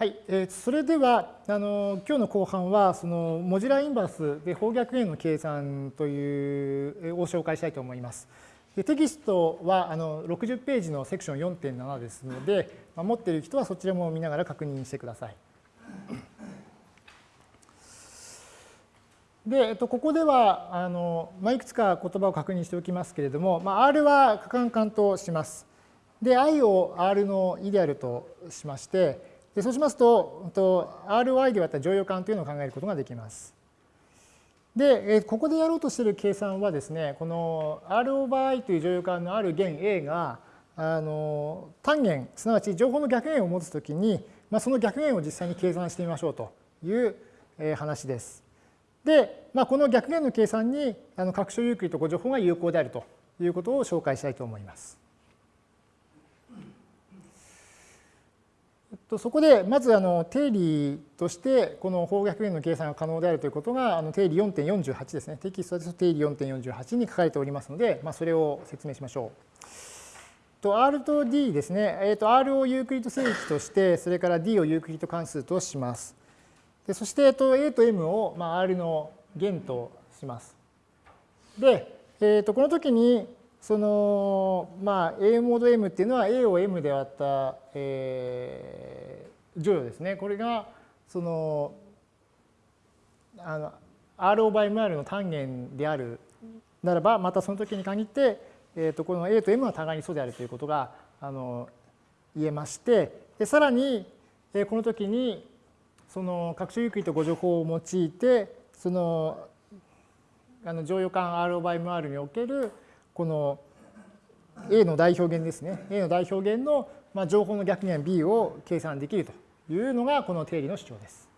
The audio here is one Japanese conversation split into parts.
はい、えー、それではあの今日の後半はそのモジュラインバースで方逆円の計算というを紹介したいと思います。でテキストはあの60ページのセクション4.7ですので、まあ、持っている人はそちらも見ながら確認してください。で、えっと、ここではあの、まあ、いくつか言葉を確認しておきますけれども、まあ、R は可感感とします。で、I を R のイデアルとしまして、でそうしますと、RY で割った乗用感というのを考えることができます。で、ここでやろうとしている計算はですね、この R over I という乗用感のある弦 A が、あの単元、すなわち情報の逆弦を持つときに、まあ、その逆弦を実際に計算してみましょうという話です。で、まあ、この逆弦の計算にあの各所有ーと誤情報が有効であるということを紹介したいと思います。とそこでまずあの定理としてこの法逆元の計算が可能であるということがあの定理4.48ですね。テキストですと定理4.48に書かれておりますので、まあ、それを説明しましょう。と R と D ですね。えー、と R をユークリッド整域として、それから D をユークリッド関数とします。でそして、えー、と A と M を、まあ、R の弦とします。で、えー、とこの時にその、まあ、A モード M っていうのは A を M で割った、えー、乗与ですね。これが、その、あの、R over MR の単元であるならば、またその時に限って、えー、とこの A と M は互いに素であるということがあの言えまして、でさらに、えー、この時に、その各種有機と誤助法を用いて、その、あの乗用感 R over MR におけるこの A の代表弦ですね。A の代表弦のまあ情報の逆弦 B を計算できるというのがこの定理の主張です。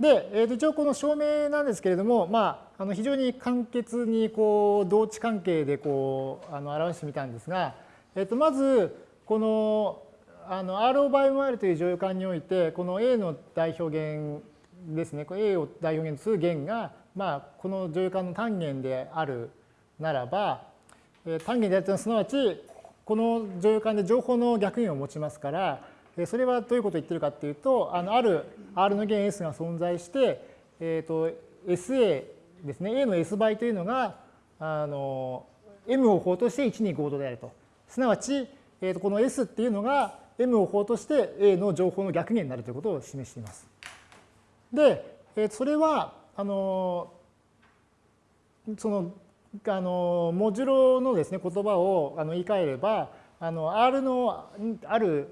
で、えー、と一応この証明なんですけれども、まあ、あの非常に簡潔にこう同値関係でこうあの表してみたんですが、えー、とまずこのあの R オーバー MR という乗用感においてこの A の代表弦ですね、A を代表弦とする弦がまあ、この乗用感の単元であるならば、単元であるというのはすなわち、この乗用感で情報の逆弦を持ちますから、それはどういうことを言ってるかっていうと、あのある R の弦 S が存在して、えー、と SA ですね、A の S 倍というのが、あの M を法として125度であると。すなわち、えー、とこの S っていうのが M を法として A の情報の逆弦になるということを示しています。で、えー、それは、あのそのあのモジュロのですね言葉をあの言い換えればあの R のある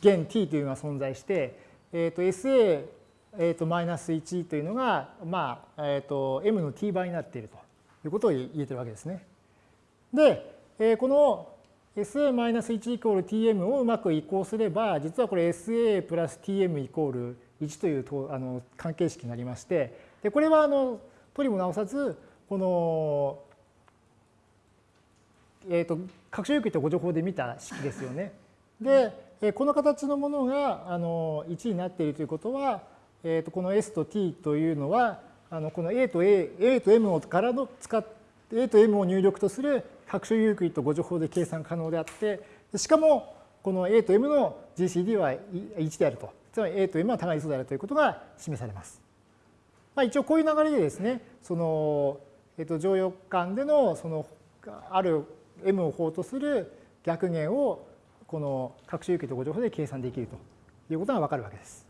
弦 t というのが存在して、えー、と SA えー、とマイナス1というのが、まあえー、と m の t 倍になっているということを言えてるわけですね。で、えー、この SA-1 イコール tm をうまく移行すれば、実はこれ SA プラス tm イコール1というあの関係式になりまして、でこれはあの取りも直さずこの、えーと、各種有機とご情報で見た式ですよね。でえこの形のものがあの1になっているということは、えー、とこの S と T というのはあのこの A と A, A と M をからの使って A と M を入力とする各種有機とご情報で計算可能であってしかもこの A と M の GCD は1であるとつまり A と M は互いに素であるということが示されます。まあ、一応こういう流れでですね、その、えっと、乗用感での、その、ある M を法とする逆弦を、この各種有機とご情報で計算できるということがわかるわけです。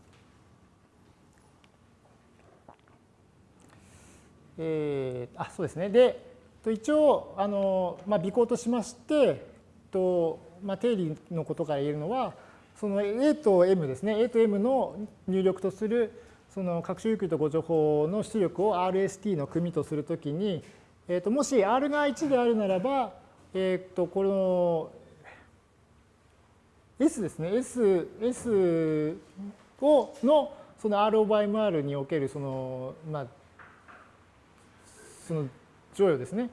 えー、あそうですね。で、一応、あのまあ、尾行としまして、とまあ、定理のことから言えるのは、その A と M ですね、A と M の入力とするその各種有機とご情報の出力を RST の組とするときに、えー、ともし R が1であるならば、えっ、ー、とこの S ですね。S, S をのその R over MR におけるそのまあその乗与ですね。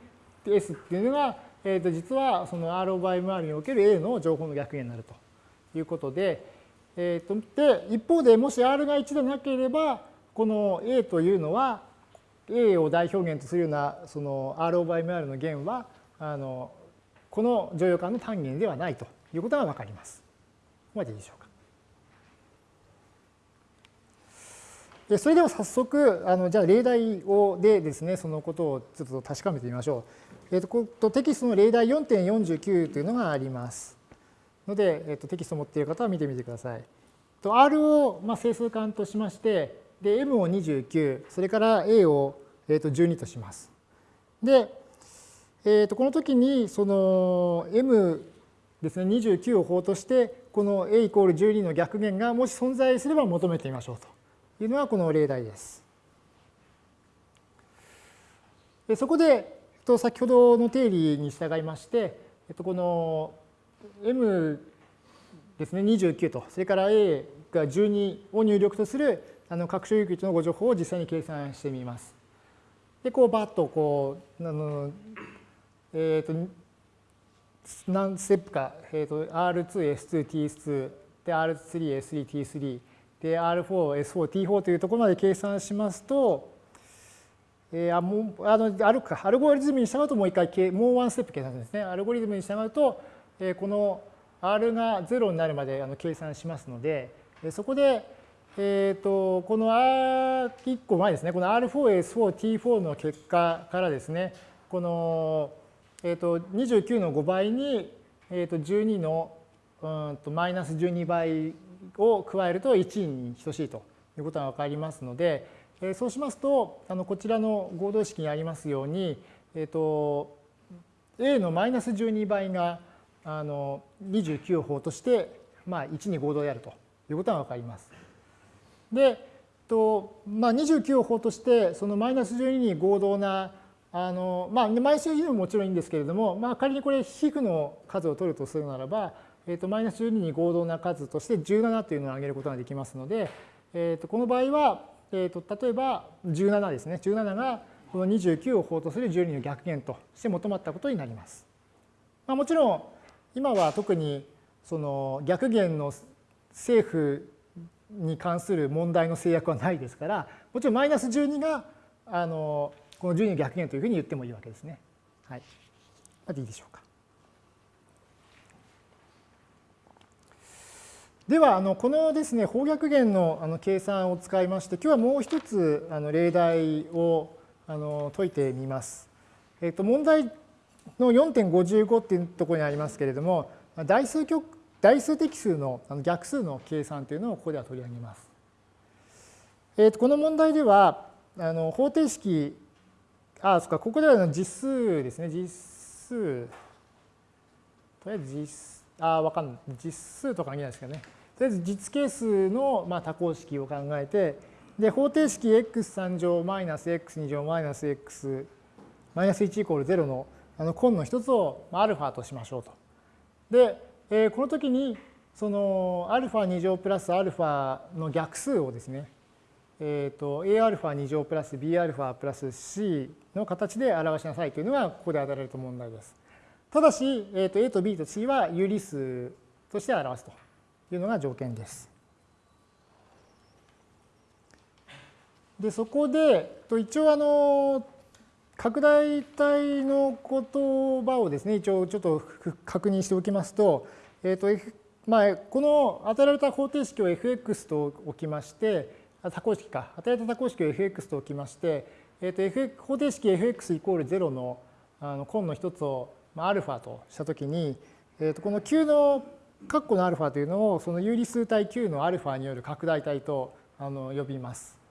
S っていうのが、えー、と実はその R over MR における A の情報の逆になるということで、えー、とで一方でもし R が1でなければこの A というのは A を代表弦とするようなその R over MR の弦はあのこの乗用感の単元ではないということがわかります。ここまでいいでしょうか。でそれでは早速、あのじゃあ例題をでですね、そのことをちょっと確かめてみましょう。えー、ととテキストの例題4.49というのがあります。ので、えー、とテキストを持っている方は見てみてください。と R をまあ整数間としまして、で M を29、それから A をえー、と12とします。で、えー、とこの時にその M ですね29を法としてこの A イコール12の逆弦がもし存在すれば求めてみましょうというのがこの例題です。でそこで先ほどの定理に従いましてこの M ですね29とそれから A が12を入力とするあの各所有域のご情報を実際に計算してみます。で、こうバッとこう、あのえっ、ー、と、何ステップか、えっ、ー、と、R2、S2、T2、で、R3、S3、T3、で、R4、S4、T4 というところまで計算しますと、えー、あもうあのあるかアルゴリズムに従うともう一回もうワンステップ計算するんですね。アルゴリズムに従うと、え、この R が0になるまであの計算しますので、そこで、えーと、この R1 個前ですね、この R4S4、T4 の結果からですね、この、えーと、29の5倍に、えーと、12のうんとマイナス12倍を加えると1に等しいということが分かりますので、えー、そうしますと、あのこちらの合同式にありますように、えー、と A のマイナス12倍があの29を法として、まあ、1に合同であるということが分かります。で、とまあ、29を法としてそのマイナス12に合同なあの、まあ、マイナス12ももちろんいいんですけれども、まあ、仮にこれ皮膚の数を取るとするならば、えー、とマイナス12に合同な数として17というのを挙げることができますので、えー、とこの場合は、えー、と例えば17ですね17がこの29を法とする12の逆弦として求まったことになります。まあ、もちろん今は特にその逆弦の政府に関する問題の制約はないですからもちろんマイナス12があのこの12の逆弦というふうに言ってもいいわけですね。はい。でいいでしょうか。ではあのこのですね方逆弦のあの計算を使いまして今日はもう一つあの例題をあの解いてみます。えっと問題の4.55っていうところにありますけれども代数極代数的数の逆数の計算というのをここでは取り上げます。えー、とこの問題ではあの方程式あそっかここでは実数ですね。実数。とりあえず実あわかんない。実数とか関係ないですけどね。とりあえず実係数の、まあ、多項式を考えてで方程式 x3 乗マイナス x2 乗マイナス x マイナス1イコール0のあの根の一つをアルファとしましょうと。で、えー、この時にそのアルファ2乗プラスアルファの逆数をですね、えっ、ー、と Aα2 乗プラス Bα プラス C の形で表しなさいというのがここで与えられた問題です。ただし、えっ、ー、と A と B と C は有理数として表すというのが条件です。で、そこで、と一応あの、拡大体の言葉をですね、一応ちょっと確認しておきますと、え、ー、と、まあ、この与えられた方程式を fx と置きまして、多項式か、与えられた多項式を fx と置きまして、え、ー、と、F、方程式 fx イコール0のあの根の一つを、まあ、アルファとしたときに、え、ー、と、この Q の括弧のアルファというのを、その有理数体 Q のアルファによる拡大体とあの呼びます。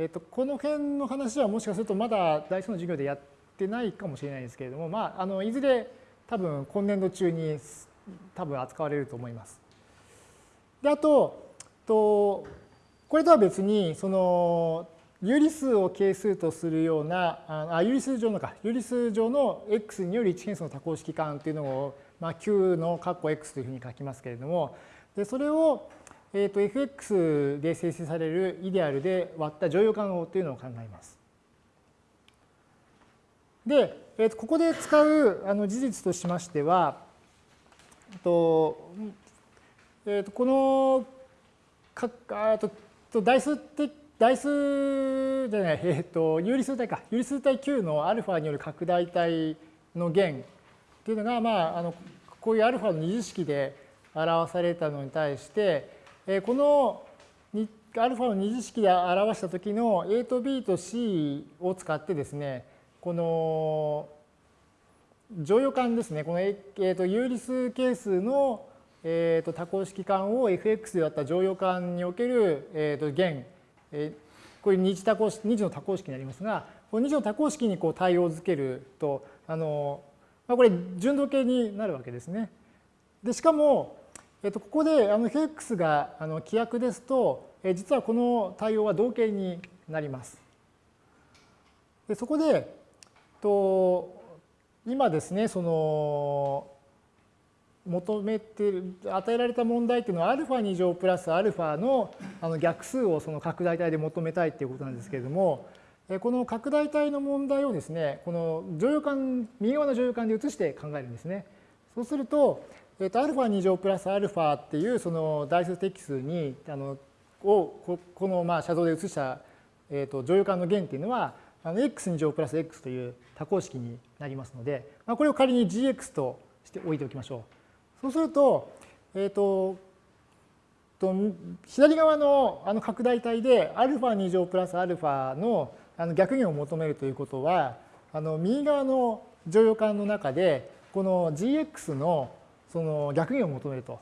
えーと、この辺の話はもしかするとまだ大数の授業でやってないかもしれないですけれども、まあ、あのいずれ多分今年度中に多分扱われると思います。であととこれとは別にその有理数を係数とするようなあ有理数上のか有理数上の x による一変数の多項式間というのを、まあ、Q の括弧 x というふうに書きますけれどもでそれをえー、と fx で生成されるイデアルで割った乗用感応というのを考えます。で、えー、とここで使うあの事実としましては、とえー、とこのかあとと代数的代数じゃない、えー、と有理数体か有理数体 Q のアルファによる拡大体の弦っていうのが、まあ、あのこういうアルファの二次式で表されたのに対して、このアルファの二次式で表した時の A と B と C を使ってですね、この乗用感ですね、この、えー、と有理数係数の、えー、と多項式間を fx であった乗用感における、えー、と弦、えー、これ二次多項式二次の多項式になりますが、この二次の多項式にこう対応づけると、あのまあ、これ順度形になるわけですね。でしかも、えっと、ここであの fx があの規約ですと、え実はこの対応は同形になります。でそこでと今ですねその求めてる与えられた問題っていうのは α2 乗プラス α のあの逆数をその拡大体で求めたいっていうことなんですけれどもこの拡大体の問題をですねこの乗用感右側の乗用感で移して考えるんですね。そうするとえっと、α2 乗プラス α っていうその代数適数にあのをこのまあ写像で移した、えっと、乗用感の弦っていうのはあの x2 乗プラス x という多項式になりますので、まあ、これを仮に gx として置いておきましょう。そうすると、えっ、と、と左側のあの拡大体で α2 乗プラス α のあの逆弦を求めるということはあの右側の乗用感の中でこの gx の その逆弦を求めると,、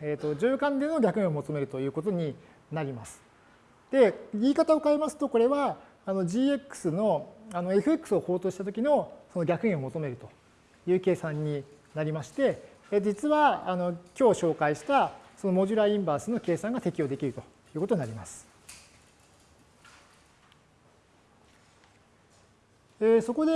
えーと、乗用感での逆弦を求めるということになります。で言い方を変えますとこれはあの gx のあの fx を法とした時のその逆弦を求めるという計算になりまして実はあの今日紹介したそのモジュラーインバースの計算が適用できるということになります。えそこで、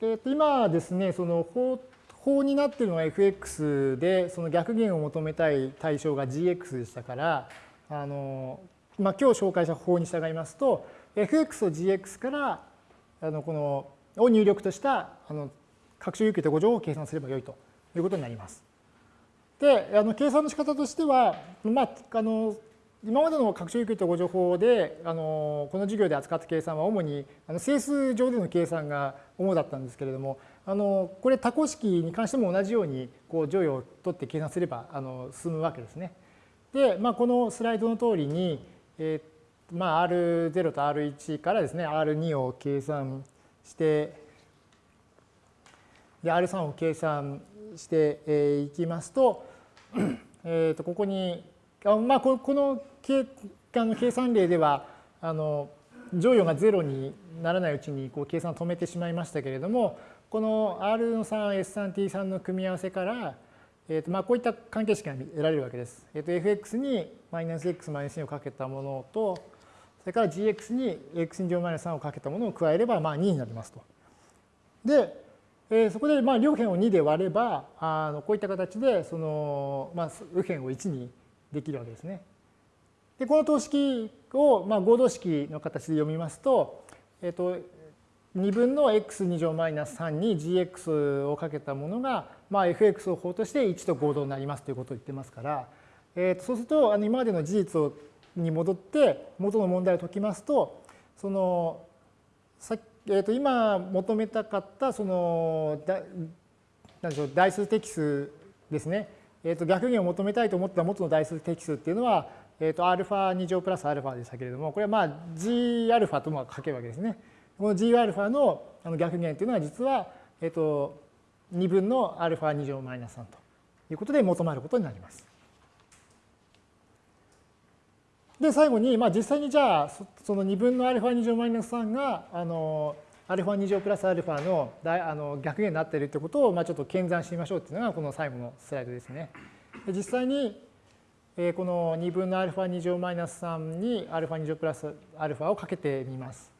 えー、と今ですねその法法になっているのが fx で、その逆弦を求めたい対象が gx でしたから、あのまあ、今日紹介した法に従いますと、fx と gx からあのこのを入力としたあの拡張有給と誤乗を計算すればよいということになります。で、あの計算の仕方としては、まあ、あの今までの拡張有給と誤助法であのこの授業で扱った計算は主にあの整数上での計算が主だったんですけれどもあのこれ多項式に関しても同じようにこう乗与を取って計算すればあの進むわけですね。で、まあ、このスライドの通りに、えーまあ、R0 と R1 からですね R2 を計算してで R3 を計算していきますと,、えー、とここにあまあこの計あの計算例ではあの乗与が0にならないうちにこう計算を止めてしまいましたけれどもこの R の 3S3T3 の組み合わせから、えーとまあ、こういった関係式が得られるわけです。えー、と fx にマイナス x マイナス2をかけたものとそれから gx に x 乗マイナス3をかけたものを加えればまあ2になりますと。で、えー、そこでまあ両辺を2で割ればあのこういった形でその、まあ、右辺を1にできるわけですね。でこの等式をまあ合同式の形で読みますと、えっ、ー、と2分の x2 乗マイナス3に gx をかけたものが、まあ、fx を法として1と合同になりますということを言ってますから、えー、とそうするとあの今までの事実をに戻って元の問題を解きますとそのさ、えー、と今求めたかったそのだなんでしょう代数適数ですね、えー、と逆にを求めたいと思った元の代数適数っていうのは、えー、と α2 乗プラス α でしたけれどもこれはまあ gα とも書けるわけですね。 この gα の逆弦というのは実は、えっと、2分の α2 乗マイナス3ということで求まることになります。で最後に、まあ、実際にじゃあその2分の α2 乗マイナス3があの α2 乗プラス α のあの逆弦になっているということを、まあ、ちょっと検算してみましょうというのがこの最後のスライドですね。で実際にこの2分の α2 乗マイナス3に α2 乗プラス α をかけてみます。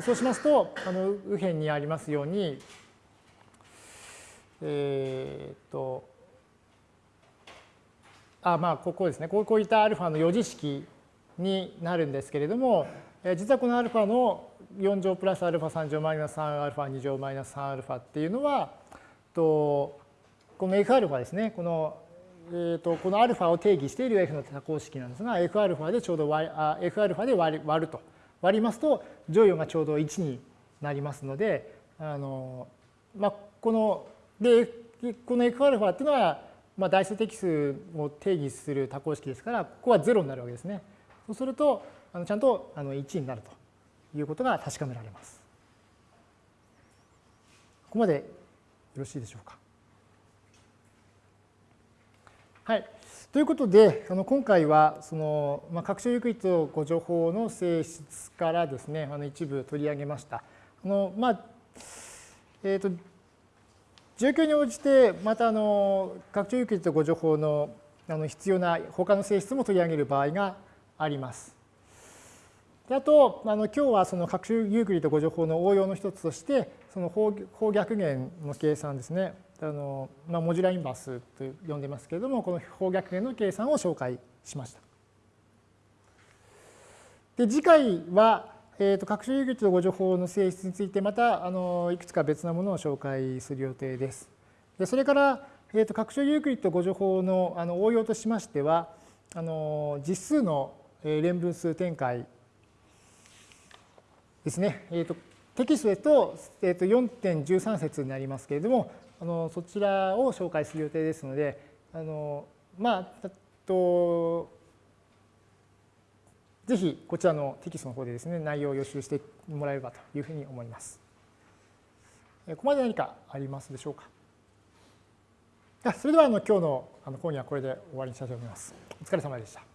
そうしますと、あの右辺にありますように、えー、っと、あ、まあ、ここですね。こういったアルファの余事式になるんですけれども、実はこのアルファの4乗プラスアルファ3乗マイナス3アルファ2乗マイナス3アルファっていうのは、とこの F アルファですね。このえーと、このアルファを定義している F の多項式なんですが、F アルファでちょうど y、あ F アルファで割る割ると割りますと乗与がちょうど1になりますのであの、まあ、このでこの Fα っていうのはまあ、代数的数を定義する多項式ですから、ここは0になるわけですね。そうすると、あのちゃんとあの1になるということが確かめられます。ここまでよろしいでしょうか。はい。ということで、あの今回はその、まあ、拡張ユークリッド誤助法の性質からですね、あの一部取り上げました。あのまあえーと、状況に応じて、またあの拡張ユークリッド互除法のあの必要な他の性質も取り上げる場合があります。であと、あの今日はその拡張ユークリッド互除法の応用の一つとして、その法逆元の計算ですね。あの、まあ、 modular inverse と呼んでますけれども、この法逆元の計算を紹介しました。で次回は、えーと、拡張有機の誤助法の性質についてまたあのいくつか別なものを紹介する予定です。でそれから、えーと、拡張ユークリッド誤助法のあの応用としましてはあの実数の連分数展開ですね、えーと、テキストでと,、えー、と4.13節になりますけれどもあのそちらを紹介する予定ですのであのまあとぜひこちらのテキストの方でですね内容を予習してもらえればというふうに思います。ここまで何かありますでしょうか？それではあの今日のあの講義はこれで終わりにしたいと思います。お疲れ様でした。